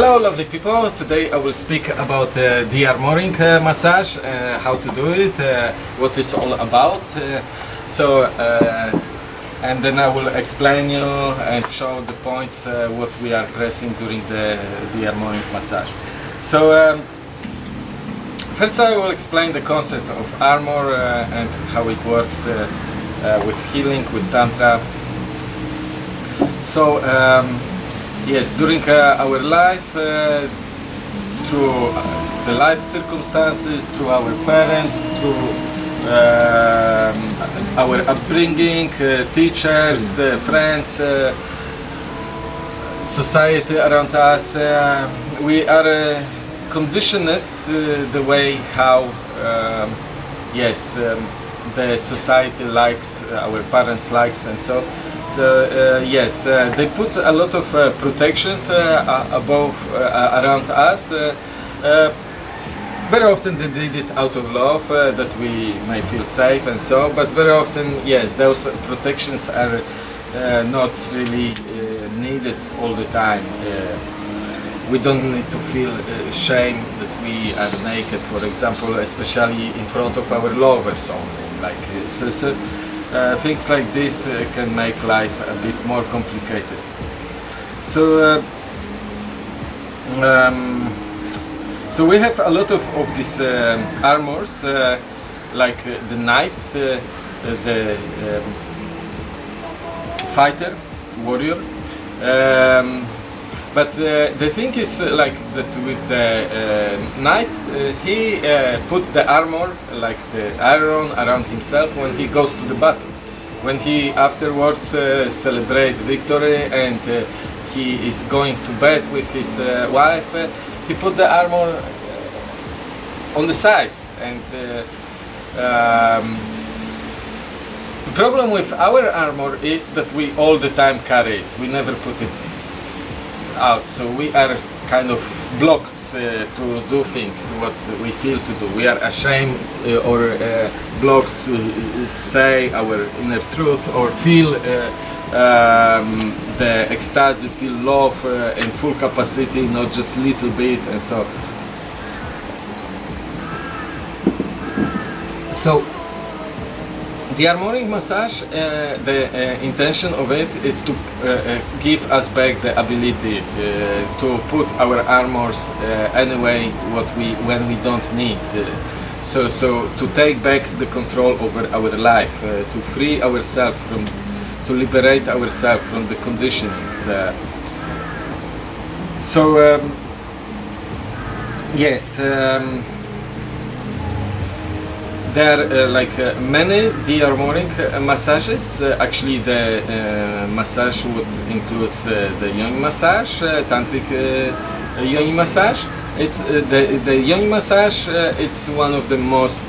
Hello lovely people, today I will speak about uh, de-armoring uh, massage, uh, how to do it, uh, what it's all about. Uh, so, uh, and then I will explain you and show the points uh, what we are pressing during the, de-armoring massage. So, um, first I will explain the concept of armor and how it works with healing, with tantra. So, um, Yes, during uh, our life, uh, through uh, the life circumstances, through our parents, through um, our upbringing, uh, teachers, uh, friends, uh, society around us, uh, we are uh, conditioned uh, the way how, um, yes, um, the society likes, uh, our parents likes, and so. So uh, yes, uh, they put a lot of uh, protections uh, above uh, around us. Uh, uh, very often they did it out of love uh, that we may feel safe and so. But very often, yes, those protections are uh, not really uh, needed all the time. Uh, we don't need to feel uh, shame that we are naked, for example, especially in front of our lovers only. Like uh, so, so, uh, things like this uh, can make life a bit more complicated. So. Uh, um, so we have a lot of, of these um armors, uh, like uh, the knight, uh, uh, the um, fighter, warrior. Um, but uh, the thing is uh, like that with the uh, knight, he put the armor, like the iron, around himself when he goes to the battle. When he afterwards uh, victory and he is going to bed with his wife, he put the armor on the side and um, the problem with our armor is that we all the time carry it we never put it out so we are kind of blocked uh, to do things what we feel to do. We are ashamed uh, or uh, blocked to say our inner truth or feel uh, um, the ecstasy feel love uh, in full capacity not just little bit and so. So the armoring massage, uh, the uh, intention of it is to uh, uh, give us back the ability uh, to put our armors uh, anyway what we when we don't need. So, so to take back the control over our life, to free ourselves from, to liberate ourselves from the conditionings. So um, yes. Um, there are uh, like uh, many de-armoring uh, massages. Actually, the massage would includes the yoni massage, tantric yoni massage. It's the the yoni massage. It's one of the most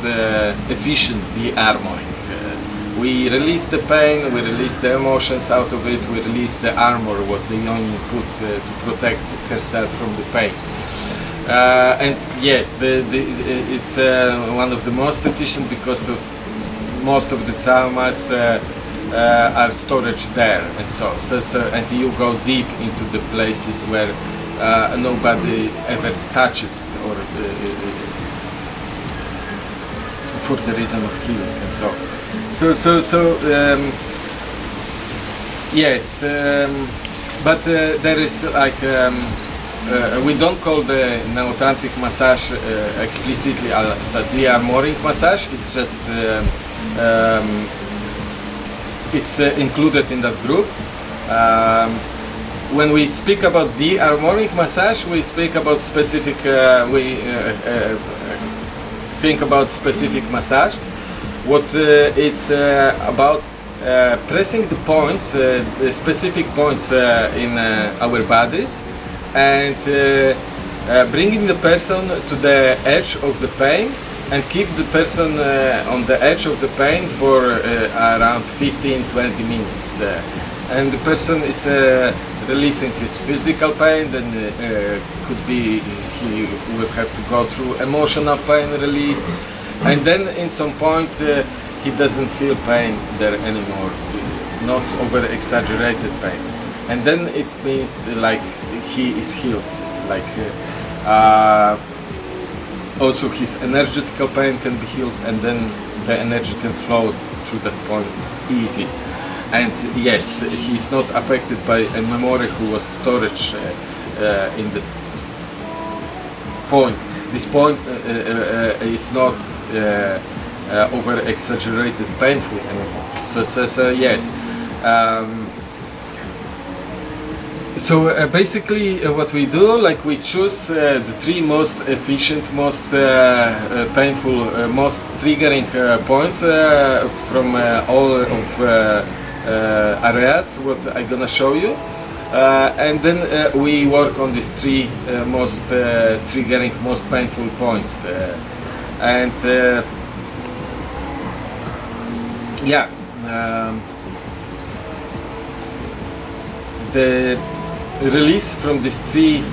efficient de-armoring. Uh, we release the pain, we release the emotions out of it, we release the armor what the yoni put uh, to protect herself from the pain. Uh, and yes, the, the, it's uh, one of the most efficient because of most of the traumas uh, uh, are storage there, and so, so so and you go deep into the places where uh, nobody ever touches, or uh, for the reason of healing, and so so so so. Um, yes, um, but there is like. Um, uh, we don't call the neotantric massage uh, explicitly a de-armoring massage. It's just um, um, it's uh, included in that group. Um, when we speak about de-armoring massage, we speak about specific. Uh, we uh, think about specific massage. What it's about pressing the points, the specific points in our bodies, and uh, uh, bringing the person to the edge of the pain and keep the person uh, on the edge of the pain for around 15-20 minutes. And the person is releasing his physical pain, then uh, could be he will have to go through emotional pain release, and then in some point uh, he doesn't feel pain there anymore, not over exaggerated pain. And then it means like he is healed like uh, also his energetical pain can be healed and then the energy can flow through that point easy. And yes he's not affected by a memory who was storage uh, uh, in the point. This point uh, uh, uh, is not over exaggerated painful anymore. So, so, so yes. Um, so uh, basically uh, what we do, like we choose uh, the three most efficient, most uh, uh, painful, uh, most triggering points from all of areas what I'm gonna show you. And then we work on these three most triggering, most painful points. And yeah, um, the release from these three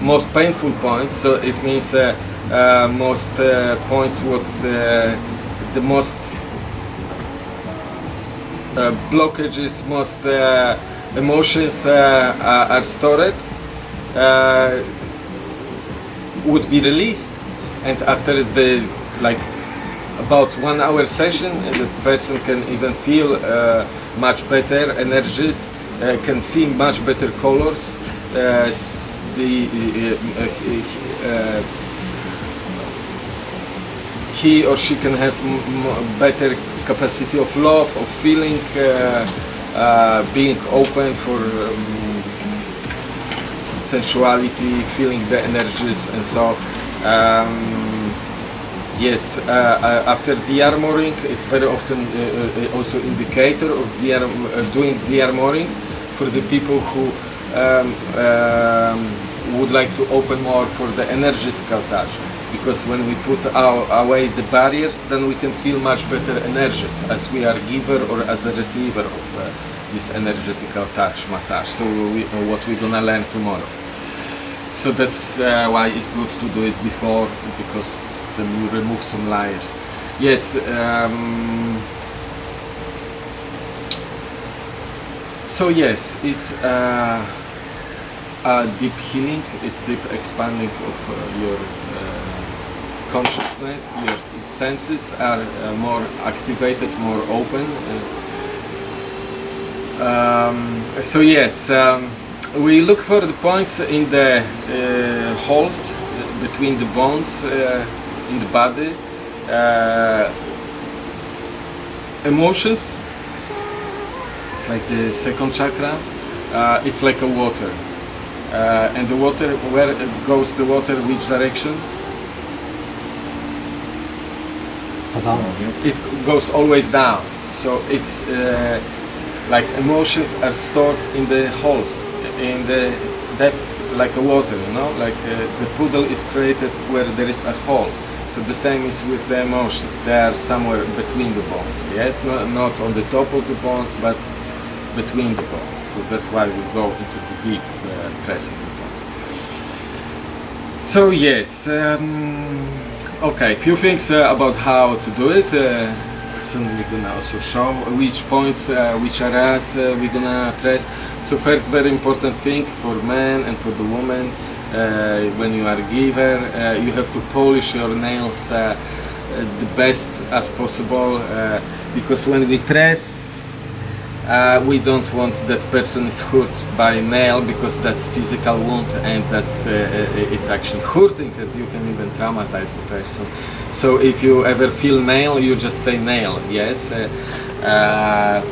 most painful points so it means uh, uh, most uh, points what uh, the most uh, blockages most uh, emotions are stored would be released. And after the like about one hour session the person can even feel much better energies can see much better colors. Uh, the uh, uh, he or she can have better capacity of love of feeling uh, uh, being open for um, sensuality feeling the energies and so um, Yes, uh, uh, after de-armoring, it's very often uh, uh, also indicator of de uh, doing de-armoring for the people who um, um, would like to open more for the energetical touch. Because when we put our, away the barriers, then we can feel much better energies as we are giver or as a receiver of uh, this energetical touch massage. So we, uh, what we're gonna learn tomorrow. So that's uh, why it's good to do it before because then you remove some layers. Yes. Um, so yes, it's uh, a deep healing. It's deep expanding of uh, your uh, consciousness. Your senses are uh, more activated, more open. Uh, um, so yes. Um, we look for the points in the uh, holes between the bones in the body, emotions. It's like the second chakra. Uh, it's like a water, uh, and the water. Where it goes the water? Which direction? It goes always down. So it's uh, like emotions are stored in the holes, in the depth, like a water. You know, like uh, the poodle is created where there is a hole. So the same is with the emotions. They are somewhere between the bones. Yes, not, not on the top of the bones, but between the bones. So that's why we go into the deep uh, pressing the bones. So yes, um, okay, few things uh, about how to do it. Uh, soon we're gonna also show which points, uh, which areas uh, we're gonna press. So first, very important thing for men and for the woman, uh, when you are a giver, uh, you have to polish your nails the best as possible because when we press uh, we don't want that person is hurt by nail because that's physical wound and that's uh, uh, it's actually hurting and you can even traumatize the person. So if you ever feel nail you just say nail yes? Uh, uh,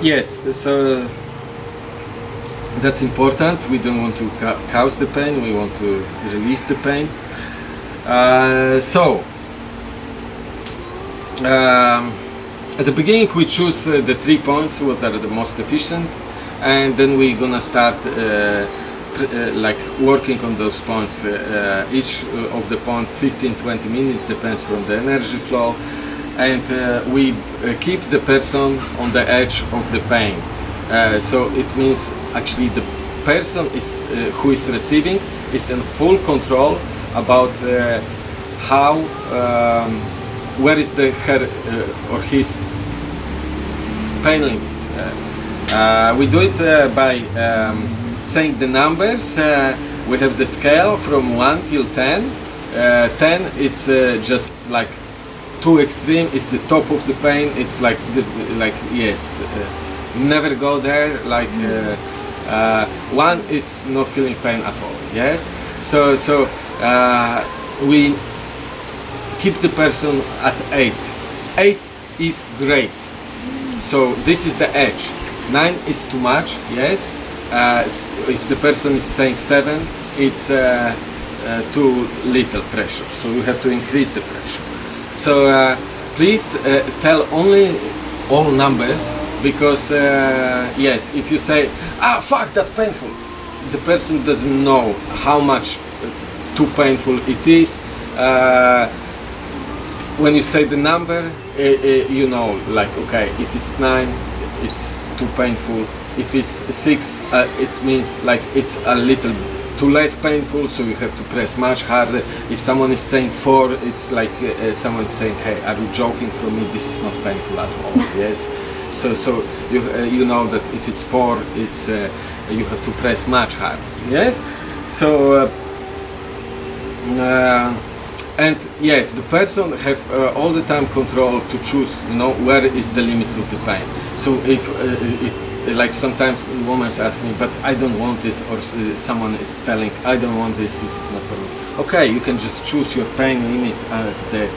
yes so that's important. We don't want to ca- cause the pain we want to release the pain. Uh, so um, at the beginning we choose uh, the three points what are the most efficient and then we're gonna start uh, uh, like working on those points each of the point 15-20 minutes depends from the energy flow and we keep the person on the edge of the pain. So it means actually the person is who is receiving is in full control about how um, where is the her uh, or his pain limits. Uh, uh, we do it uh, by um, saying the numbers. We have the scale from 1 till 10. Uh, 10 it's just like too extreme it's the top of the pain it's like the, like yes never go there like uh, one is not feeling pain at all yes so so uh, we keep the person at 8 8 is great so this is the edge. 9 is too much yes. Uh, if the person is saying 7 it's uh, uh, too little pressure. So you have to increase the pressure. So uh, please uh, tell only all numbers because uh, yes if you say ah fuck that painful the person doesn't know how much too painful it is. When you say the number, you know, like, okay, if it's nine, it's too painful. If it's six, uh, it means like it's a little too less painful, so you have to press much harder. If someone is saying four, it's like uh, uh, someone saying, hey, are you joking For me? This is not painful at all. yes. So, so you uh, you know that if it's four, it's uh, you have to press much harder. Yes. So. And yes the person have uh, all the time control to choose you know where is the limits of the pain so if uh, it, like sometimes women ask me but i don't want it or uh, someone is telling i don't want this this is not for me okay you can just choose your pain limit at the uh,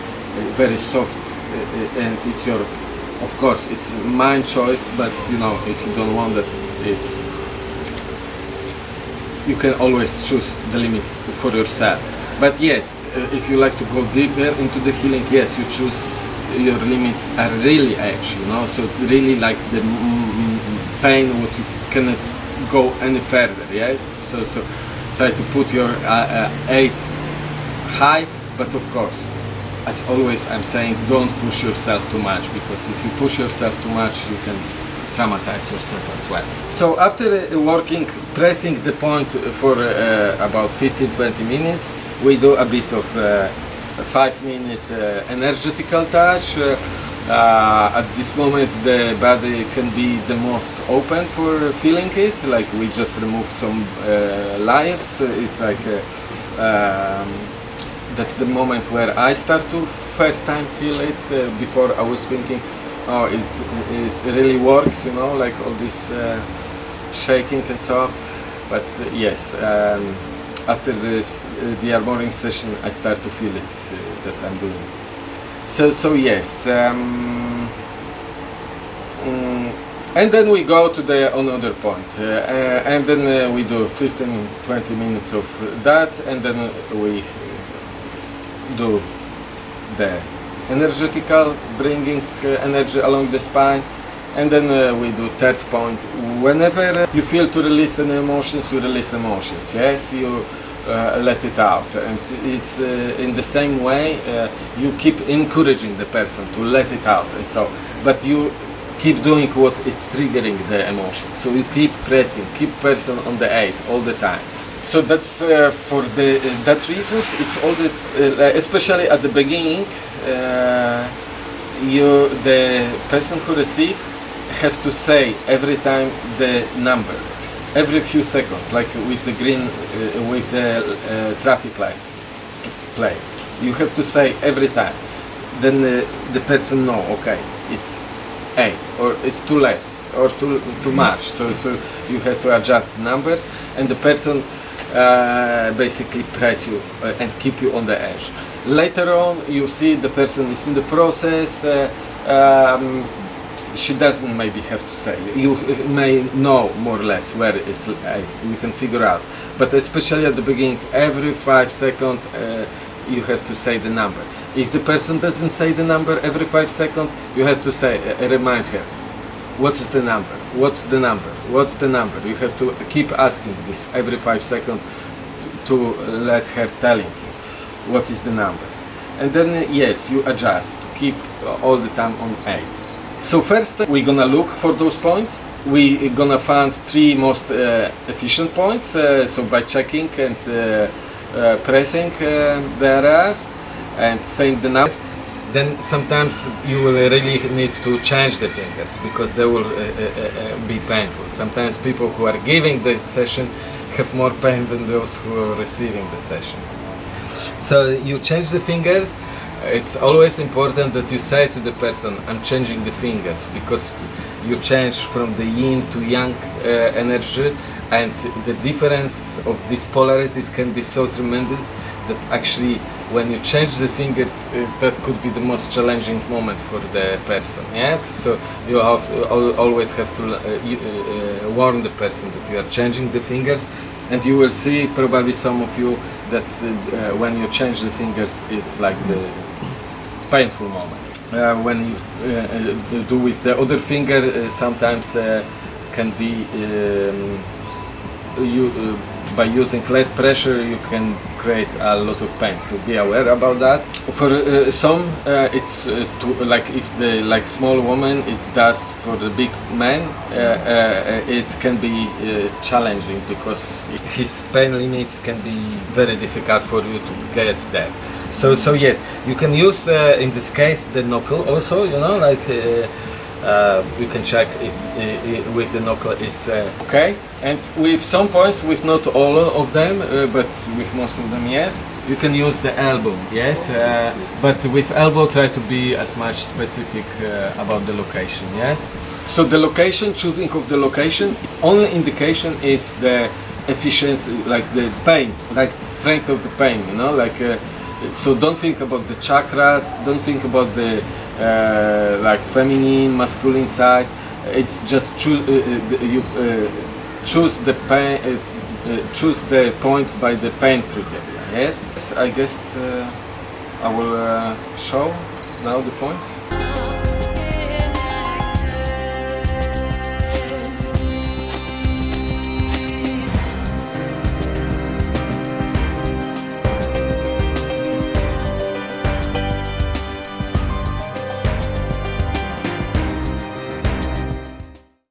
very soft and it's your of course it's mind choice but you know if you don't want that it's you can always choose the limit for yourself. But yes, uh, if you like to go deeper into the healing, yes, you choose your limit a really edge, you know, so really like the pain what you cannot go any further, yes. So so try to put your uh, uh, eight high, but of course, as always, I'm saying don't push yourself too much because if you push yourself too much, you can traumatize yourself as well. So after uh, working, pressing the point for uh, about 15-20 minutes, we do a bit of uh, a five-minute uh, energetical touch. Uh, at this moment, the body can be the most open for feeling it. Like we just removed some layers. It's like um, that's the moment where I start to first time feel it. Before I was thinking, oh, it, really works, you know, like all this uh, shaking and so on. But uh, yes, um, after the uh, de-armoring session, I start to feel it uh, that I'm doing. So so yes. Um, mm, and then we go to the another point, uh, uh, and then uh, we do 15 20 minutes of that, and then we do the energetical, bringing uh, energy along the spine, and then uh, we do third point. Whenever you feel to release an emotions, you release emotions. Yes, you uh, let it out, and it's uh, in the same way uh, you keep encouraging the person to let it out, and so. But you keep doing what it's triggering the emotions. So you keep pressing, keep person on the eight all the time. So that's uh, for the that reasons. It's all the especially at the beginning. Uh, you the person who receive have to say every time the number, every few seconds, like with the green, uh, with the uh, traffic lights play. You have to say every time. Then uh, the person know. Okay, it's eight or it's too less or too too much. So so you have to adjust numbers, and the person uh, basically press you uh, and keep you on the edge. Later on, you see the person is in the process. Uh, um, she doesn't maybe have to say. You may know more or less where is. Uh, you can figure out. But especially at the beginning, every five seconds, uh, you have to say the number. If the person doesn't say the number every five seconds, you have to say, uh, remind her, what is the number? What's the number? What's the number? You have to keep asking this every five seconds to let her telling you what is the number. And then yes, you adjust to keep uh, all the time on eight. So first we're gonna look for those points. We're gonna find three most uh, efficient points. Uh, so by checking and uh, uh, pressing uh, the areas and saying the numbers, then sometimes you will really need to change the fingers because they will be painful. Sometimes people who are giving the session have more pain than those who are receiving the session. So you change the fingers. It's always important that you say to the person, "I'm changing the fingers," because you change from the yin to yang uh, energy, and the difference of these polarities can be so tremendous that actually, when you change the fingers, uh, that could be the most challenging moment for the person. Yes, so you have al- always have to uh, uh, warn the person that you are changing the fingers, and you will see probably some of you that uh, when you change the fingers, it's like the painful moment. Uh, when you uh, uh, do with the other finger, uh, sometimes uh, can be um, you by using less pressure you can create a lot of pain. So be aware about that. For uh, some, uh, it's uh, to, like if the like small woman, it does. For the big man, uh, uh, it can be uh, challenging because his pain limits can be very difficult for you to get there. So so yes, you can use in this case the knuckle also. You know, like. Uh, you can check if with the knuckle is uh, okay. And with some points with not all of them uh, but with most of them yes. You can use the elbow yes uh, but with elbow try to be as much specific uh, about the location yes. So the location choosing of the location only indication is the efficiency like the pain like strength of the pain you know like so don't think about the chakras don't think about the uh, like feminine masculine side. It's just choose uh, uh, you uh, choose the pain uh, uh, choose the point by the pain criteria yes? I guess i will show now the points